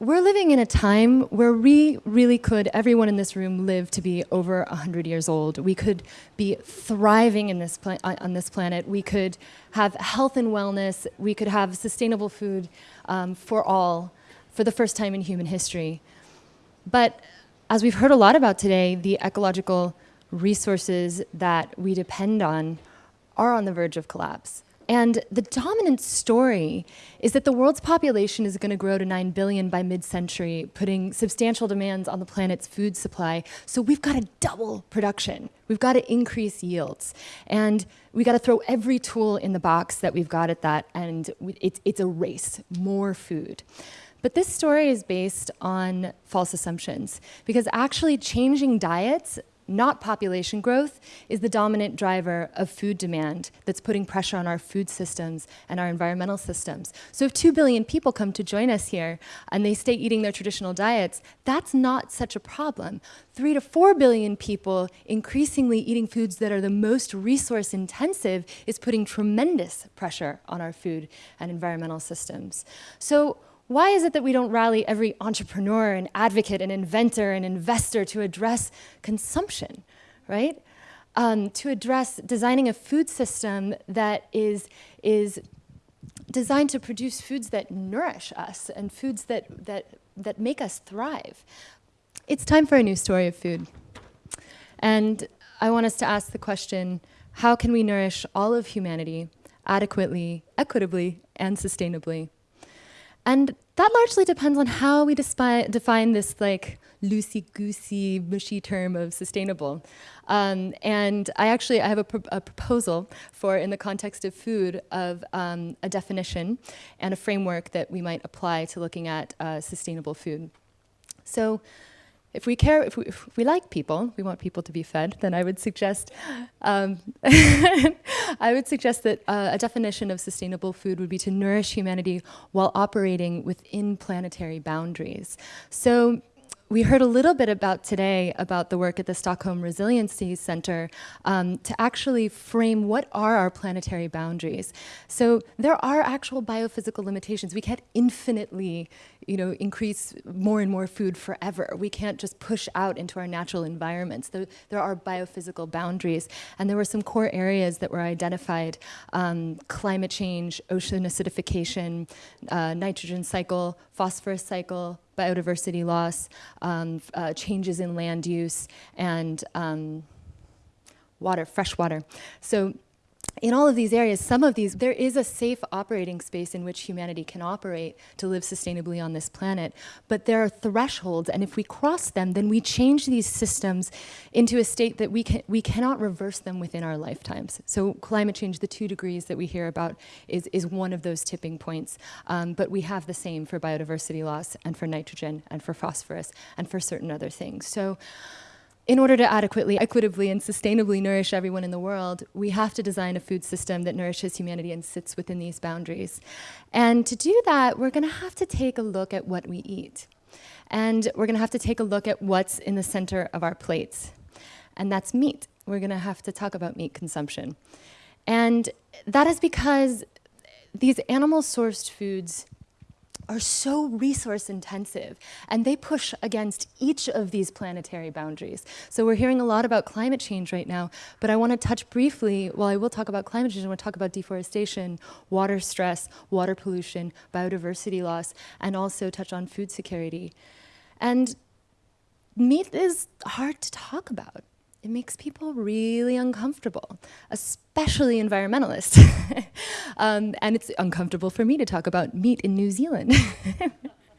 we're living in a time where we really could, everyone in this room, live to be over 100 years old. We could be thriving in this on this planet. We could have health and wellness. We could have sustainable food um, for all for the first time in human history. But as we've heard a lot about today, the ecological resources that we depend on are on the verge of collapse. And the dominant story is that the world's population is going to grow to 9 billion by mid-century, putting substantial demands on the planet's food supply. So we've got to double production. We've got to increase yields. And we've got to throw every tool in the box that we've got at that. And it's, it's a race, more food. But this story is based on false assumptions because actually changing diets not population growth, is the dominant driver of food demand that's putting pressure on our food systems and our environmental systems. So if 2 billion people come to join us here and they stay eating their traditional diets, that's not such a problem. 3 to 4 billion people increasingly eating foods that are the most resource intensive is putting tremendous pressure on our food and environmental systems. So why is it that we don't rally every entrepreneur and advocate and inventor and investor to address consumption, right? Um, to address designing a food system that is, is designed to produce foods that nourish us and foods that, that, that make us thrive. It's time for a new story of food. And I want us to ask the question, how can we nourish all of humanity adequately, equitably, and sustainably? And that largely depends on how we define this like loosey-goosey, mushy term of sustainable. Um, and I actually I have a, a, proposal for, in the context of food, of um, a definition and a framework that we might apply to looking at uh, sustainable food. So if we care, if we, if we, like people, we want people to be fed, then I would suggest, um, I would suggest that uh, a definition of sustainable food would be to nourish humanity while operating within planetary boundaries. So we heard a little bit about today about the work at the Stockholm Resiliency Center um, to actually frame what are our planetary boundaries. So there are actual biophysical limitations. We can't infinitely you know, increase more and more food forever. We can't just push out into our natural environments. There, there are biophysical boundaries. And there were some core areas that were identified, um, climate change, ocean acidification, uh, nitrogen cycle, phosphorus cycle, biodiversity loss, um, uh, changes in land use, and um, water, fresh water. So in all of these areas, some of these, there is a safe operating space in which humanity can operate to live sustainably on this planet. But there are thresholds, and if we cross them, then we change these systems into a state that we, can, we cannot reverse them within our lifetimes. So climate change, the two degrees that we hear about, is, is one of those tipping points. Um, but we have the same for biodiversity loss and for nitrogen and for phosphorus and for certain other things. So in order to adequately, equitably, and sustainably nourish everyone in the world, we have to design a food system that nourishes humanity and sits within these boundaries. And to do that, we're going to have to take a look at what we eat. And we're going to have to take a look at what's in the center of our plates. And that's meat. We're going to have to talk about meat consumption. And that is because these animal-sourced foods are so resource intensive and they push against each of these planetary boundaries. So we're hearing a lot about climate change right now, but I want to touch briefly, while I will talk about climate change, I want to talk about deforestation, water stress, water pollution, biodiversity loss, and also touch on food security. And meat is hard to talk about it makes people really uncomfortable, especially environmentalists. um, and it's uncomfortable for me to talk about meat in New Zealand.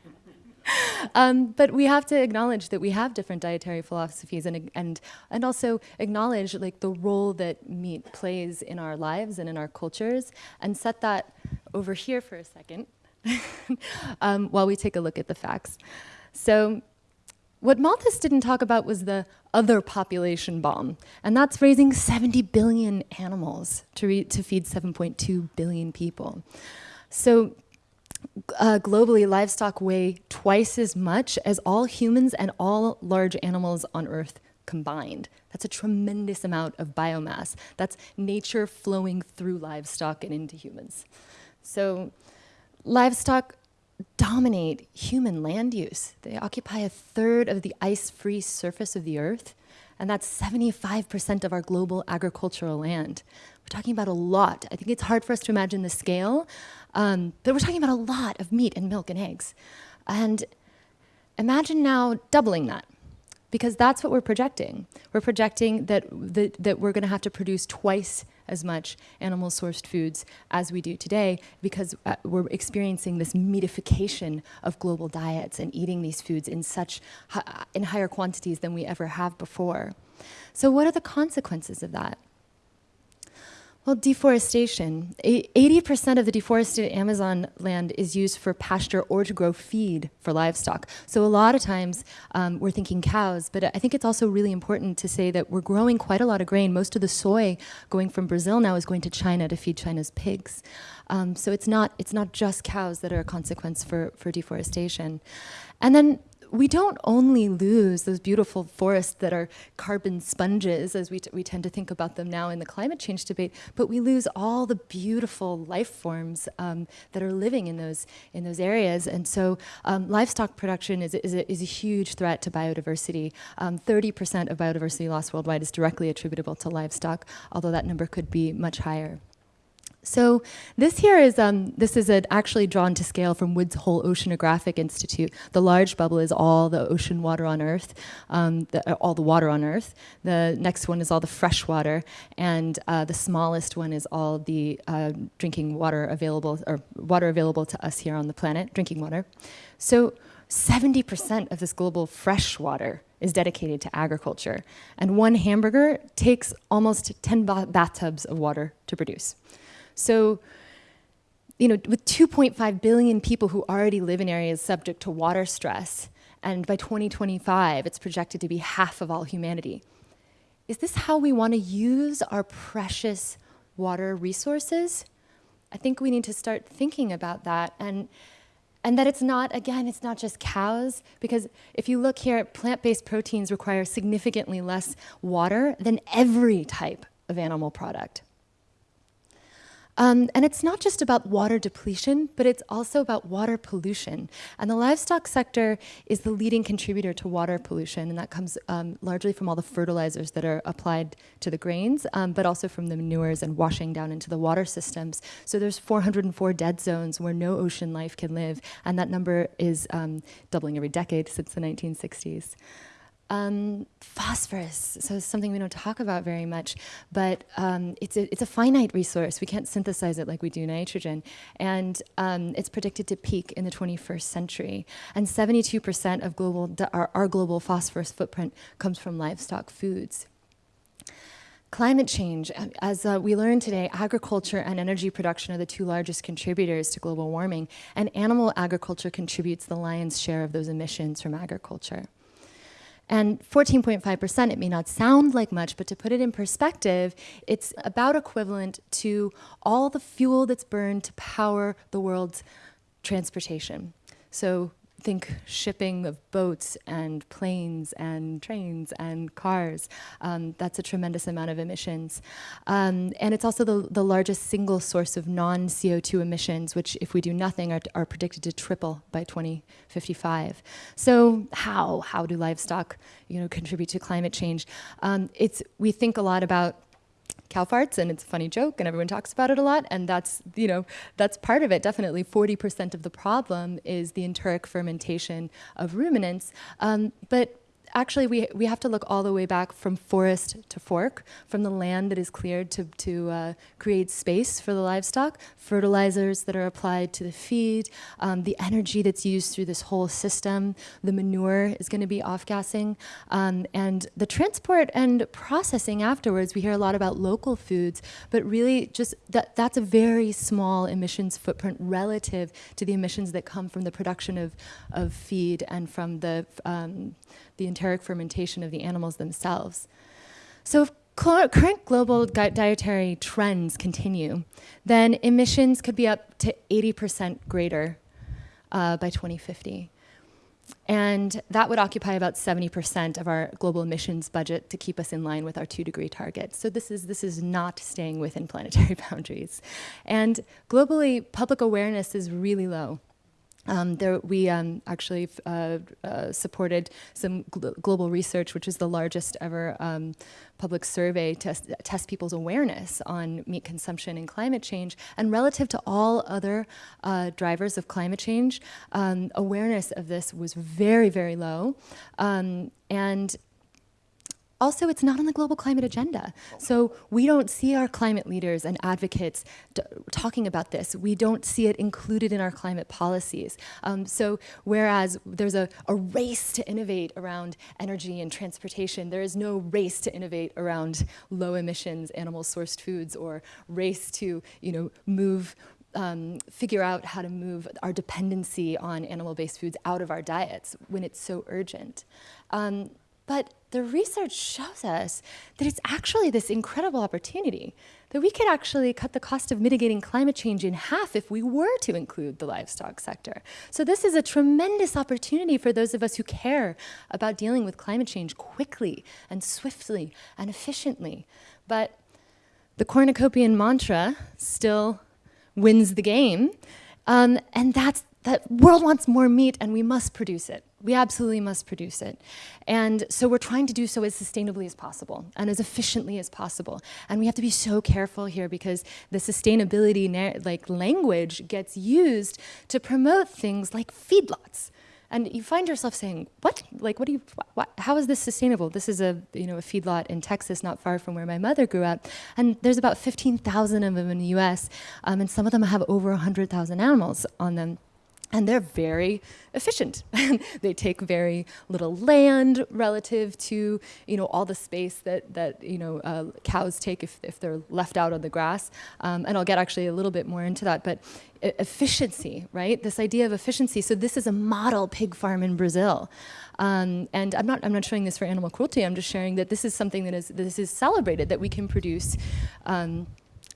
um, but we have to acknowledge that we have different dietary philosophies and, and, and also acknowledge like the role that meat plays in our lives and in our cultures and set that over here for a second um, while we take a look at the facts. So what Malthus didn't talk about was the other population bomb, and that's raising 70 billion animals to, to feed 7.2 billion people. So uh, globally, livestock weigh twice as much as all humans and all large animals on Earth combined. That's a tremendous amount of biomass. That's nature flowing through livestock and into humans. So livestock dominate human land use. They occupy a third of the ice-free surface of the earth, and that's 75% of our global agricultural land. We're talking about a lot. I think it's hard for us to imagine the scale, um, but we're talking about a lot of meat and milk and eggs. And imagine now doubling that because that's what we're projecting. We're projecting that, the, that we're going to have to produce twice as much animal sourced foods as we do today because uh, we're experiencing this meatification of global diets and eating these foods in such in higher quantities than we ever have before. So what are the consequences of that? Well, deforestation. 80% of the deforested Amazon land is used for pasture or to grow feed for livestock. So a lot of times um, we're thinking cows, but I think it's also really important to say that we're growing quite a lot of grain. Most of the soy going from Brazil now is going to China to feed China's pigs. Um, so it's not, it's not just cows that are a consequence for, for deforestation. And then we don't only lose those beautiful forests that are carbon sponges, as we, we tend to think about them now in the climate change debate, but we lose all the beautiful life forms um, that are living in those, in those areas. And so um, livestock production is, is, a, is a huge threat to biodiversity. 30% um, of biodiversity loss worldwide is directly attributable to livestock, although that number could be much higher. So this here is, um, this is actually drawn to scale from Woods Hole Oceanographic Institute. The large bubble is all the ocean water on Earth, um, the, uh, all the water on Earth. The next one is all the fresh water, and uh, the smallest one is all the uh, drinking water available, or water available to us here on the planet, drinking water. So 70% of this global fresh water is dedicated to agriculture, and one hamburger takes almost 10 bathtubs of water to produce. So, you know, with 2.5 billion people who already live in areas subject to water stress, and by 2025, it's projected to be half of all humanity. Is this how we want to use our precious water resources? I think we need to start thinking about that and and that it's not, again, it's not just cows, because if you look here, plant-based proteins require significantly less water than every type of animal product. Um, and it's not just about water depletion, but it's also about water pollution. And the livestock sector is the leading contributor to water pollution, and that comes um, largely from all the fertilizers that are applied to the grains, um, but also from the manures and washing down into the water systems. So there's 404 dead zones where no ocean life can live, and that number is um, doubling every decade since the 1960s. Um, phosphorus, so it's something we don't talk about very much, but um, it's, a, it's a finite resource. We can't synthesize it like we do nitrogen. And um, it's predicted to peak in the 21st century. And 72% of global, our, our global phosphorus footprint comes from livestock foods. Climate change, as uh, we learned today, agriculture and energy production are the two largest contributors to global warming, and animal agriculture contributes the lion's share of those emissions from agriculture. And 14.5%, it may not sound like much, but to put it in perspective, it's about equivalent to all the fuel that's burned to power the world's transportation. So think shipping of boats and planes and trains and cars. Um, that's a tremendous amount of emissions. Um, and it's also the, the largest single source of non-CO2 emissions, which if we do nothing are, are predicted to triple by 2055. So how? How do livestock you know, contribute to climate change? Um, it's, we think a lot about cow farts and it's a funny joke and everyone talks about it a lot and that's you know that's part of it. Definitely 40% of the problem is the enteric fermentation of ruminants. Um, but actually we, we have to look all the way back from forest to fork, from the land that is cleared to, to uh, create space for the livestock, fertilizers that are applied to the feed, um, the energy that's used through this whole system, the manure is going to be off-gassing, um, and the transport and processing afterwards, we hear a lot about local foods, but really just that, that's a very small emissions footprint relative to the emissions that come from the production of, of feed and from the um, the enteric fermentation of the animals themselves. So if current global dietary trends continue, then emissions could be up to 80% greater uh, by 2050. And that would occupy about 70% of our global emissions budget to keep us in line with our two degree target. So this is, this is not staying within planetary boundaries. And globally, public awareness is really low. Um, there, we um, actually uh, uh, supported some gl global research, which is the largest ever um, public survey to test people's awareness on meat consumption and climate change. And relative to all other uh, drivers of climate change, um, awareness of this was very, very low. Um, and also, it's not on the global climate agenda. So we don't see our climate leaders and advocates talking about this. We don't see it included in our climate policies. Um, so whereas there's a, a race to innovate around energy and transportation, there is no race to innovate around low emissions animal sourced foods or race to you know, move um, figure out how to move our dependency on animal-based foods out of our diets when it's so urgent. Um, but the research shows us that it's actually this incredible opportunity that we could actually cut the cost of mitigating climate change in half if we were to include the livestock sector. So this is a tremendous opportunity for those of us who care about dealing with climate change quickly and swiftly and efficiently. But the cornucopian mantra still wins the game. Um, and that's that world wants more meat and we must produce it. We absolutely must produce it. And so we're trying to do so as sustainably as possible and as efficiently as possible. And we have to be so careful here because the sustainability like language gets used to promote things like feedlots. And you find yourself saying, what? Like, what do you, what, how is this sustainable? This is a, you know, a feedlot in Texas, not far from where my mother grew up. And there's about 15,000 of them in the US, um, and some of them have over 100,000 animals on them and they're very efficient. they take very little land relative to you know all the space that that you know uh, cows take if, if they're left out on the grass. Um, and I'll get actually a little bit more into that. But efficiency, right? This idea of efficiency. So this is a model pig farm in Brazil. Um, and I'm not, I'm not showing this for animal cruelty. I'm just sharing that this is something that is, this is celebrated, that we can produce um,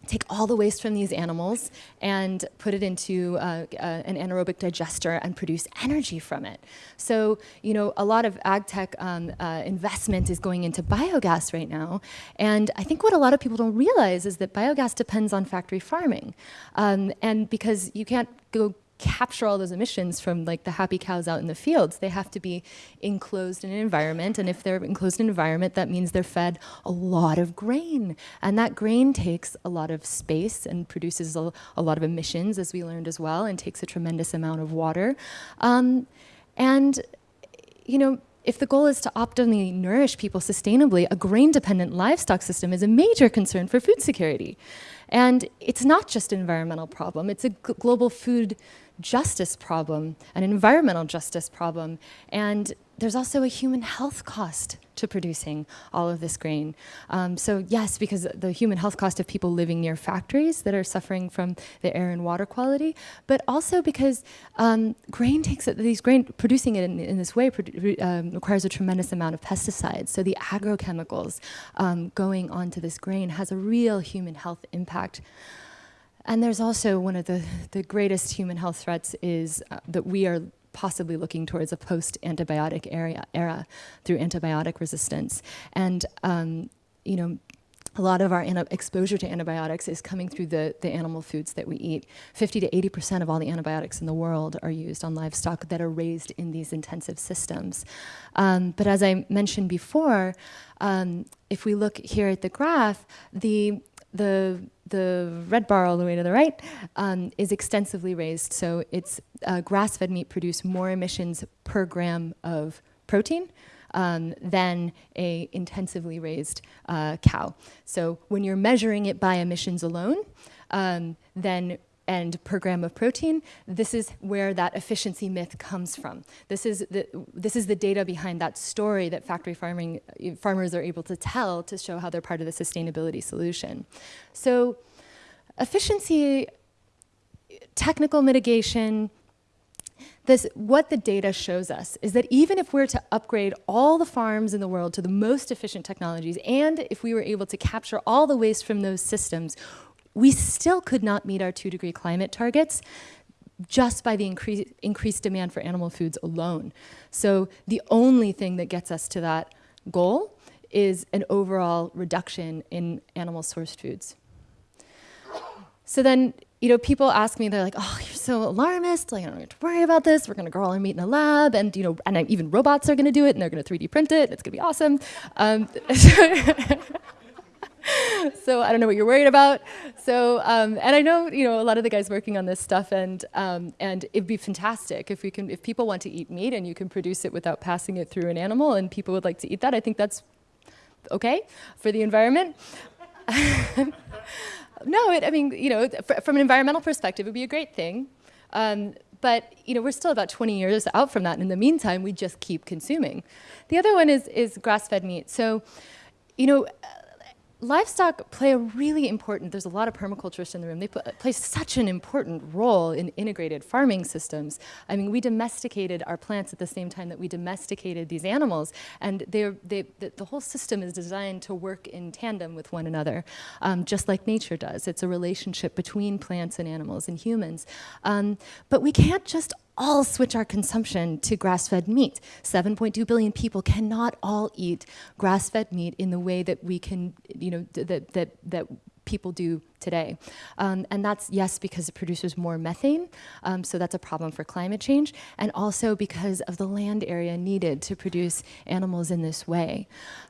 take all the waste from these animals and put it into uh, uh, an anaerobic digester and produce energy from it. So, you know, a lot of ag tech um, uh, investment is going into biogas right now. And I think what a lot of people don't realize is that biogas depends on factory farming. Um, and because you can't go capture all those emissions from like the happy cows out in the fields. They have to be enclosed in an environment. And if they're enclosed in an environment, that means they're fed a lot of grain. And that grain takes a lot of space and produces a, a lot of emissions, as we learned as well, and takes a tremendous amount of water. Um, and, you know, if the goal is to optimally nourish people sustainably, a grain-dependent livestock system is a major concern for food security. And it's not just an environmental problem, it's a global food justice problem, an environmental justice problem, and there's also a human health cost to producing all of this grain. Um, so yes, because the human health cost of people living near factories that are suffering from the air and water quality, but also because um, grain takes these grain, producing it in, in this way um, requires a tremendous amount of pesticides. So the agrochemicals um, going onto this grain has a real human health impact. And there's also one of the, the greatest human health threats is uh, that we are possibly looking towards a post-antibiotic era, era through antibiotic resistance. And, um, you know, a lot of our exposure to antibiotics is coming through the, the animal foods that we eat. 50 to 80% of all the antibiotics in the world are used on livestock that are raised in these intensive systems. Um, but as I mentioned before, um, if we look here at the graph, the the, the red bar all the way to the right um, is extensively raised. So it's uh, grass-fed meat produce more emissions per gram of protein um, than a intensively raised uh, cow. So when you're measuring it by emissions alone, um, then and per gram of protein, this is where that efficiency myth comes from. This is the, this is the data behind that story that factory farming farmers are able to tell to show how they're part of the sustainability solution. So efficiency, technical mitigation, this, what the data shows us is that even if we're to upgrade all the farms in the world to the most efficient technologies, and if we were able to capture all the waste from those systems, we still could not meet our two degree climate targets just by the increase, increased demand for animal foods alone. So the only thing that gets us to that goal is an overall reduction in animal sourced foods. So then you know, people ask me, they're like, oh, you're so alarmist. Like, I don't have to worry about this. We're going to grow all our meat in a lab. And, you know, and even robots are going to do it and they're going to 3D print it. It's going to be awesome. Um, so I don't know what you're worried about. So, um, and I know, you know, a lot of the guys working on this stuff and, um, and it'd be fantastic if we can, if people want to eat meat and you can produce it without passing it through an animal and people would like to eat that, I think that's okay for the environment. no, it, I mean, you know, from an environmental perspective, it would be a great thing. Um, but you know, we're still about 20 years out from that. And in the meantime, we just keep consuming. The other one is, is grass-fed meat. So, you know, livestock play a really important, there's a lot of permaculturists in the room, they play such an important role in integrated farming systems. I mean, we domesticated our plants at the same time that we domesticated these animals, and they're, they, the, the whole system is designed to work in tandem with one another, um, just like nature does. It's a relationship between plants and animals and humans. Um, but we can't just all switch our consumption to grass-fed meat. 7.2 billion people cannot all eat grass-fed meat in the way that we can, you know, that, that, that people do today. Um, and that's, yes, because it produces more methane, um, so that's a problem for climate change, and also because of the land area needed to produce animals in this way.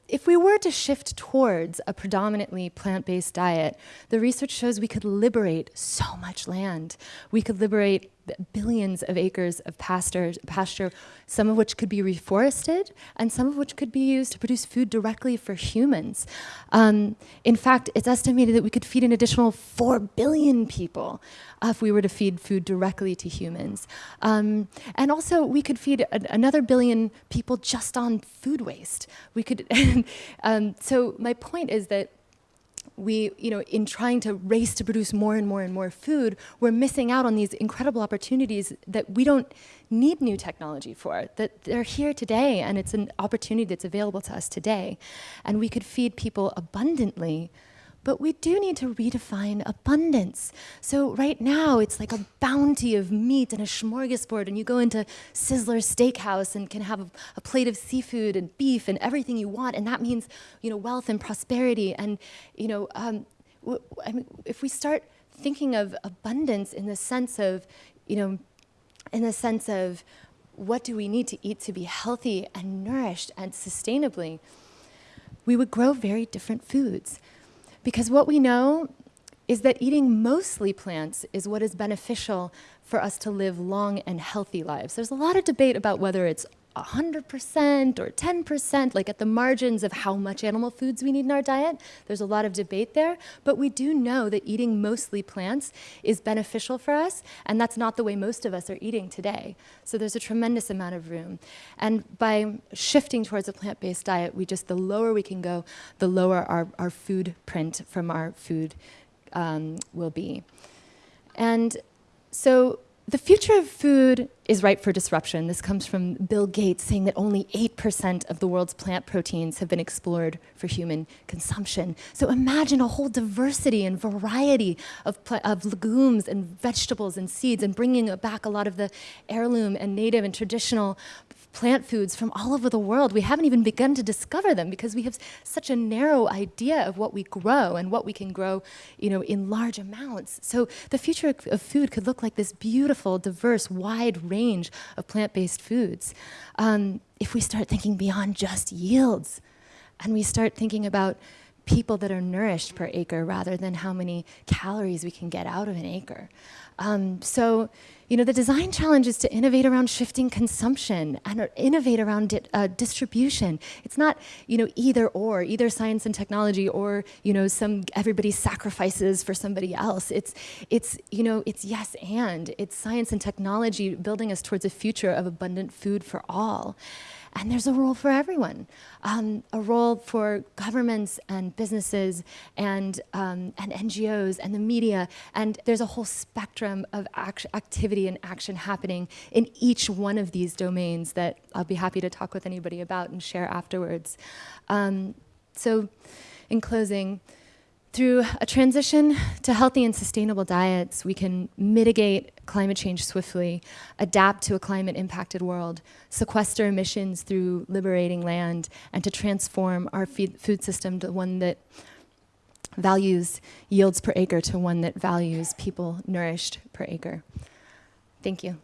If we were to shift towards a predominantly plant-based diet, the research shows we could liberate so much land. We could liberate billions of acres of pasture, pasture, some of which could be reforested and some of which could be used to produce food directly for humans. Um, in fact, it's estimated that we could feed an additional 4 billion people uh, if we were to feed food directly to humans. Um, and also, we could feed another billion people just on food waste. We could, um, so my point is that we, you know, in trying to race to produce more and more and more food, we're missing out on these incredible opportunities that we don't need new technology for, that they're here today and it's an opportunity that's available to us today. And we could feed people abundantly but we do need to redefine abundance. So right now, it's like a bounty of meat and a smorgasbord, and you go into Sizzler Steakhouse and can have a, a plate of seafood and beef and everything you want, and that means, you know, wealth and prosperity. And, you know, um, I mean, if we start thinking of abundance in the sense of, you know, in the sense of what do we need to eat to be healthy and nourished and sustainably, we would grow very different foods. Because what we know is that eating mostly plants is what is beneficial for us to live long and healthy lives. There's a lot of debate about whether it's 100% or 10%, like at the margins of how much animal foods we need in our diet. There's a lot of debate there, but we do know that eating mostly plants is beneficial for us, and that's not the way most of us are eating today. So there's a tremendous amount of room. And by shifting towards a plant-based diet, we just, the lower we can go, the lower our, our food print from our food um, will be. And so the future of food is ripe for disruption. This comes from Bill Gates saying that only 8% of the world's plant proteins have been explored for human consumption. So imagine a whole diversity and variety of, of legumes and vegetables and seeds and bringing back a lot of the heirloom and native and traditional plant foods from all over the world. We haven't even begun to discover them because we have such a narrow idea of what we grow and what we can grow you know, in large amounts. So the future of food could look like this beautiful, diverse, wide range of plant-based foods. Um, if we start thinking beyond just yields and we start thinking about people that are nourished per acre rather than how many calories we can get out of an acre. Um, so you know, the design challenge is to innovate around shifting consumption and innovate around di uh, distribution. It's not, you know, either or, either science and technology or, you know, some everybody sacrifices for somebody else. It's, it's, you know, it's yes and. It's science and technology building us towards a future of abundant food for all. And there's a role for everyone, um, a role for governments and businesses and, um, and NGOs and the media. And there's a whole spectrum of act activity and action happening in each one of these domains that I'll be happy to talk with anybody about and share afterwards. Um, so in closing, through a transition to healthy and sustainable diets, we can mitigate climate change swiftly, adapt to a climate impacted world, sequester emissions through liberating land, and to transform our food system to one that values yields per acre to one that values people nourished per acre. Thank you.